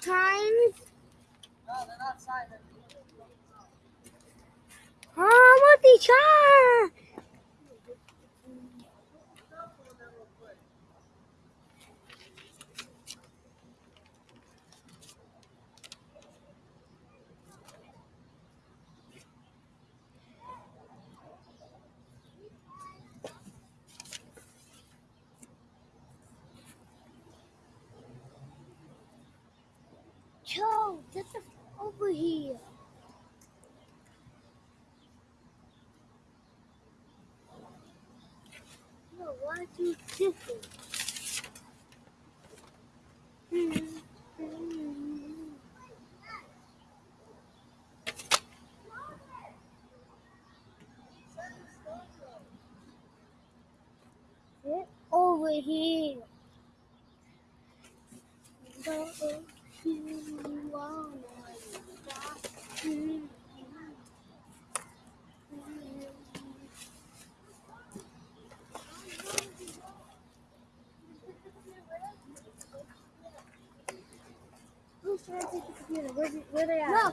times. No, they're not. Oh, multi-char! Joe, get the over here. No, why are you different? Get over here. Go you take the computer? Where's where they at? No,